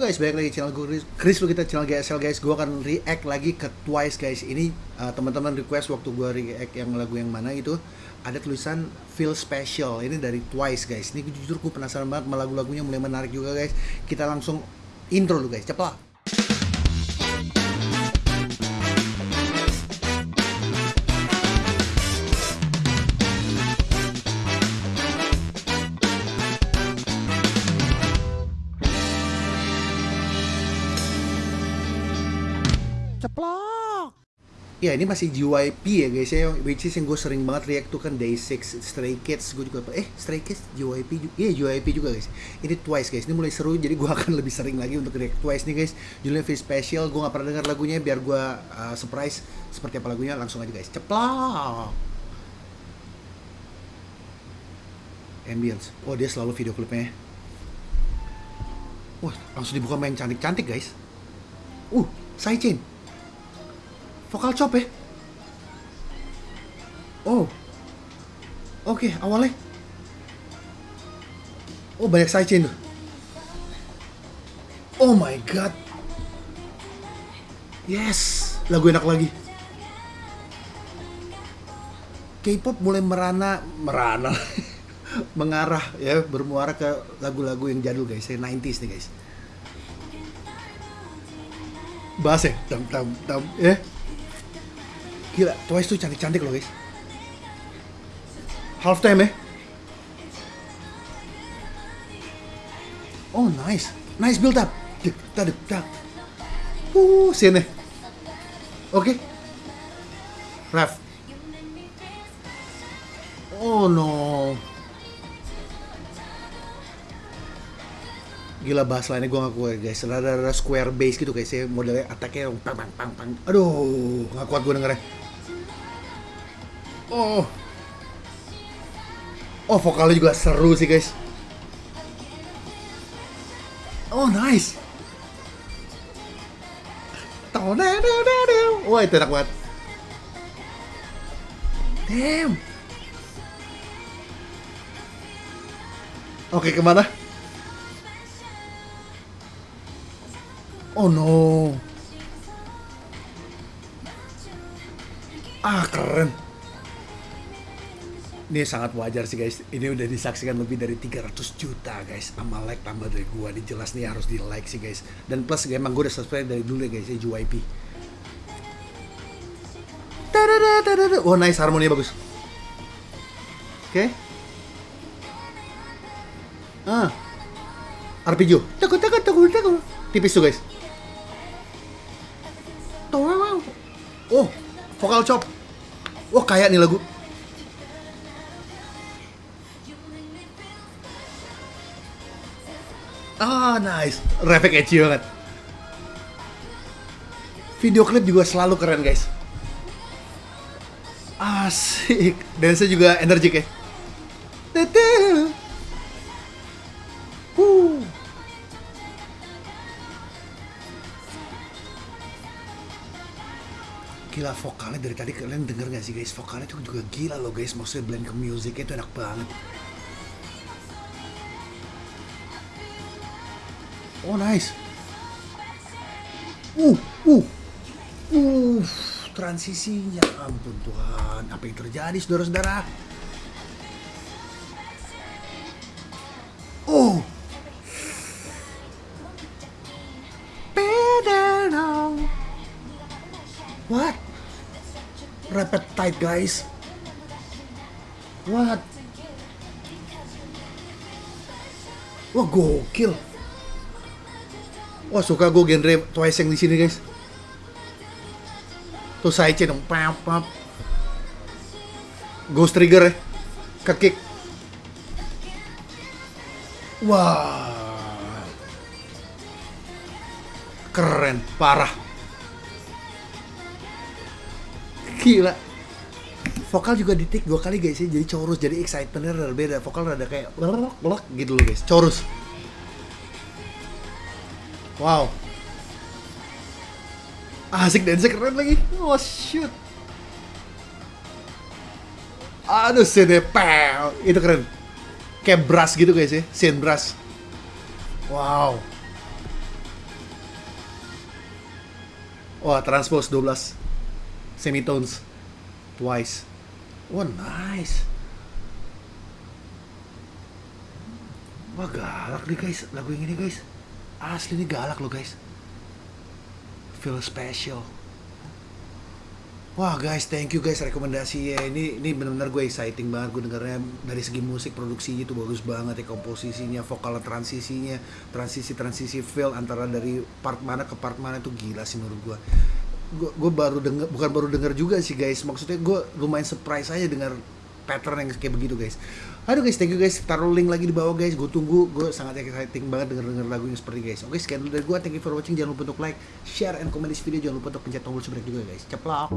guys, balik lagi channel gue Chris, lu kita channel GSL guys. Gue akan react lagi ke Twice guys. Ini uh, teman-teman request waktu gue react yang lagu yang mana itu ada tulisan Feel Special. Ini dari Twice guys. Ini jujur gue penasaran banget sama lagu-lagunya mulai menarik juga guys. Kita langsung intro dulu guys. Cepat. Ceplok. Ya ini masih JYP ya guys ya which is yang gue sering banget react tuh kan Day6 Stray Kids gue juga eh Stray Kids JYP iya yeah, JYP juga guys. Ini Twice guys ini mulai seru jadi gue akan lebih sering lagi untuk react Twice nih guys. Judulnya very special gue gak pernah dengar lagunya biar gue uh, surprise seperti apa lagunya langsung aja guys. Ceplok. Ambience. Oh dia selalu video klipnya wah langsung dibuka main cantik-cantik guys. Uh Chain vokal chop ya? Oh. Oke okay, awalnya. Oh banyak sidechain tuh. Oh my god. Yes. Lagu enak lagi. K-pop mulai merana merana. Mengarah ya bermuara ke lagu-lagu yang jadul guys, saya 90s nih guys. Bass ya, tam tam tam ya. Gila, Twice tuh cantik-cantik loh guys. Half time ya. Oh nice, nice build up. Dek, tak, dek, tak. Uh, sini. Oke. Okay. Ref. Oh no. gila bahas lainnya gue gak kuat guys rada-rada square base gitu guys ya modelnya attacknya pang pang pang pang aduh gak kuat gue dengernya oh oh vokalnya juga seru sih guys oh nice Wah itu enak banget Damn Oke ke mana? Oh no. Ah keren. Ini sangat wajar sih guys. Ini udah disaksikan lebih dari 300 juta guys. Sama like tambah dari gua. Ini jelas nih harus di like sih guys. Dan plus emang gue udah subscribe dari dulu ya guys ya JYP. Oh nice harmoninya bagus. Oke. Okay. Ah. Arpeggio. Takut takut takut takut. Tipis tuh guys. Oh, vokal chop. Wah, kayak nih lagu. Ah, nice. Refleks edgy banget. Video klip juga selalu keren, guys. Asik. Dance juga energik ya. Tete. gila vokalnya dari tadi kalian denger gak sih guys vokalnya itu juga gila loh guys maksudnya blend ke musiknya itu enak banget oh nice uh uh uh transisinya ampun Tuhan apa yang terjadi saudara-saudara oh What? Rapid tight guys. What? Wah gokil. Wah suka gue genre Twice yang di sini guys. Tuh saya dong, pap pap. Ghost trigger ya, kekik. Wah, keren, parah. Gila. Vokal juga di take dua kali guys ya, jadi chorus, jadi excitementnya rada beda. Vokal rada kayak blok gitu loh guys, chorus. Wow. Asik dance keren lagi. Oh shoot. Aduh, pow. Itu keren. Kayak brass gitu guys ya, scene brass. Wow. Wah, transpose 12 semitones twice. Wah, nice. Wah, galak nih guys, lagu yang ini guys. Asli ini galak loh guys. Feel special. Wah guys, thank you guys rekomendasi ya. Ini ini benar-benar gue exciting banget gue dengarnya dari segi musik produksinya itu bagus banget ya komposisinya, vokal transisinya, transisi transisi feel antara dari part mana ke part mana itu gila sih menurut gue. Gue gue baru denger bukan baru denger juga sih guys. Maksudnya gue lumayan surprise aja dengar pattern yang kayak begitu guys. Aduh guys, thank you guys. Taruh link lagi di bawah guys. Gue tunggu. Gue sangat exciting banget denger denger lagu yang seperti guys. Oke, sekian dari gue. Thank you for watching. Jangan lupa untuk like, share, and comment di video. Jangan lupa untuk pencet tombol subscribe juga guys. Ceplok.